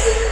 Yes.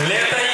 Letra aí.